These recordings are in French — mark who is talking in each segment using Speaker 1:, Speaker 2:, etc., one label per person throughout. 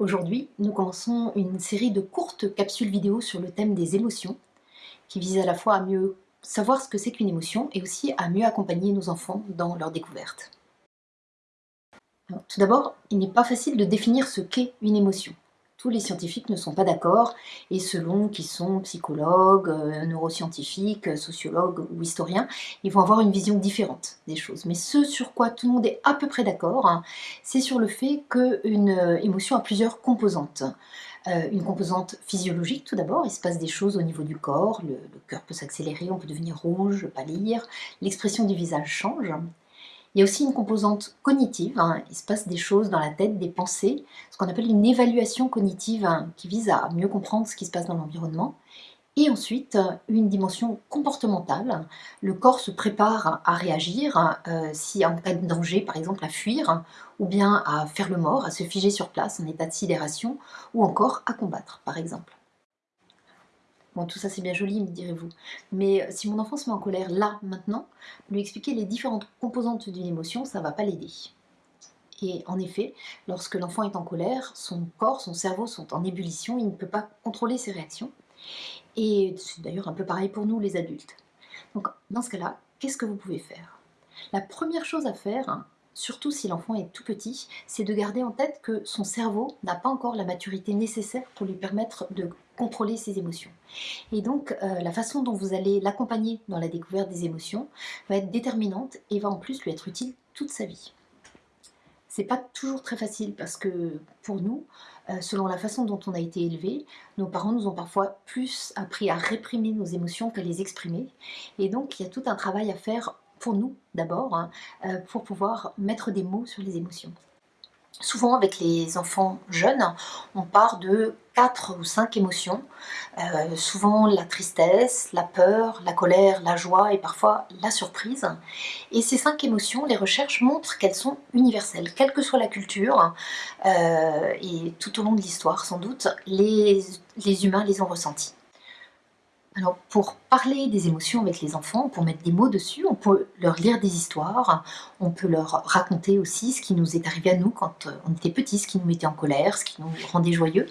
Speaker 1: Aujourd'hui, nous commençons une série de courtes capsules vidéo sur le thème des émotions, qui visent à la fois à mieux savoir ce que c'est qu'une émotion et aussi à mieux accompagner nos enfants dans leur découverte. tout d'abord, il n'est pas facile de définir ce qu'est une émotion les scientifiques ne sont pas d'accord, et selon qu'ils sont psychologues, euh, neuroscientifiques, sociologues ou historiens, ils vont avoir une vision différente des choses. Mais ce sur quoi tout le monde est à peu près d'accord, hein, c'est sur le fait qu'une euh, émotion a plusieurs composantes. Euh, une composante physiologique tout d'abord, il se passe des choses au niveau du corps, le, le cœur peut s'accélérer, on peut devenir rouge, pâlir, l'expression du visage change. Il y a aussi une composante cognitive, hein. il se passe des choses dans la tête, des pensées, ce qu'on appelle une évaluation cognitive hein, qui vise à mieux comprendre ce qui se passe dans l'environnement. Et ensuite, une dimension comportementale. Le corps se prépare à réagir, euh, si en cas de danger, par exemple à fuir, ou bien à faire le mort, à se figer sur place en état de sidération, ou encore à combattre, par exemple. Bon, tout ça c'est bien joli, me direz-vous. Mais euh, si mon enfant se met en colère là, maintenant, lui expliquer les différentes composantes d'une émotion, ça va pas l'aider. Et en effet, lorsque l'enfant est en colère, son corps, son cerveau sont en ébullition, il ne peut pas contrôler ses réactions. Et c'est d'ailleurs un peu pareil pour nous les adultes. Donc dans ce cas-là, qu'est-ce que vous pouvez faire? La première chose à faire, hein, surtout si l'enfant est tout petit, c'est de garder en tête que son cerveau n'a pas encore la maturité nécessaire pour lui permettre de contrôler ses émotions. Et donc, euh, la façon dont vous allez l'accompagner dans la découverte des émotions va être déterminante et va en plus lui être utile toute sa vie. C'est pas toujours très facile parce que pour nous, euh, selon la façon dont on a été élevé, nos parents nous ont parfois plus appris à réprimer nos émotions qu'à les exprimer. Et donc, il y a tout un travail à faire pour nous d'abord, hein, euh, pour pouvoir mettre des mots sur les émotions. Souvent avec les enfants jeunes, on part de quatre ou cinq émotions, euh, souvent la tristesse, la peur, la colère, la joie et parfois la surprise. Et ces cinq émotions, les recherches montrent qu'elles sont universelles, quelle que soit la culture, euh, et tout au long de l'histoire sans doute, les humains les ont ressenties. Alors, pour parler des émotions avec les enfants, pour mettre des mots dessus, on peut leur lire des histoires, on peut leur raconter aussi ce qui nous est arrivé à nous quand euh, on était petits, ce qui nous mettait en colère, ce qui nous rendait joyeux.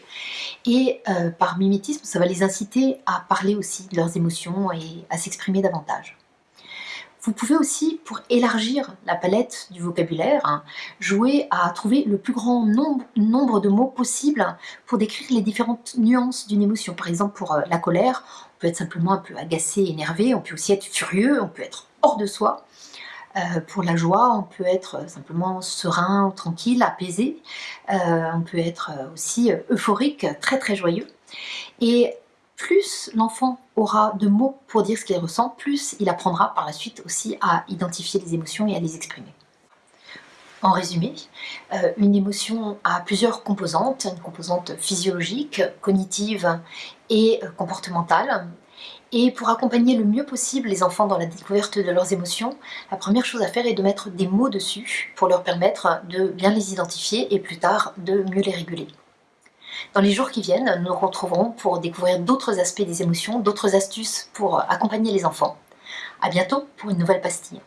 Speaker 1: Et euh, par mimétisme, ça va les inciter à parler aussi de leurs émotions et à s'exprimer davantage. Vous pouvez aussi, pour élargir la palette du vocabulaire, hein, jouer à trouver le plus grand nombre, de mots possible pour décrire les différentes nuances d'une émotion. Par exemple, pour euh, la colère, on peut être simplement un peu agacé, énervé, on peut aussi être furieux, on peut être hors de soi. Euh, pour la joie, on peut être simplement serein, tranquille, apaisé. Euh, on peut être aussi euphorique, très très joyeux. Plus l'enfant aura de mots pour dire ce qu'il ressent, plus il apprendra par la suite aussi à identifier les émotions et à les exprimer. En résumé, euh, une émotion a plusieurs composantes, une composante physiologique, cognitive et euh, comportementale. Et pour accompagner le mieux possible les enfants dans la découverte de leurs émotions, la première chose à faire est de mettre des mots dessus pour leur permettre de bien les identifier et plus tard de mieux les réguler. Dans les jours qui viennent, nous nous retrouverons pour découvrir d'autres aspects des émotions, d'autres astuces pour accompagner les enfants. A bientôt pour une nouvelle pastille.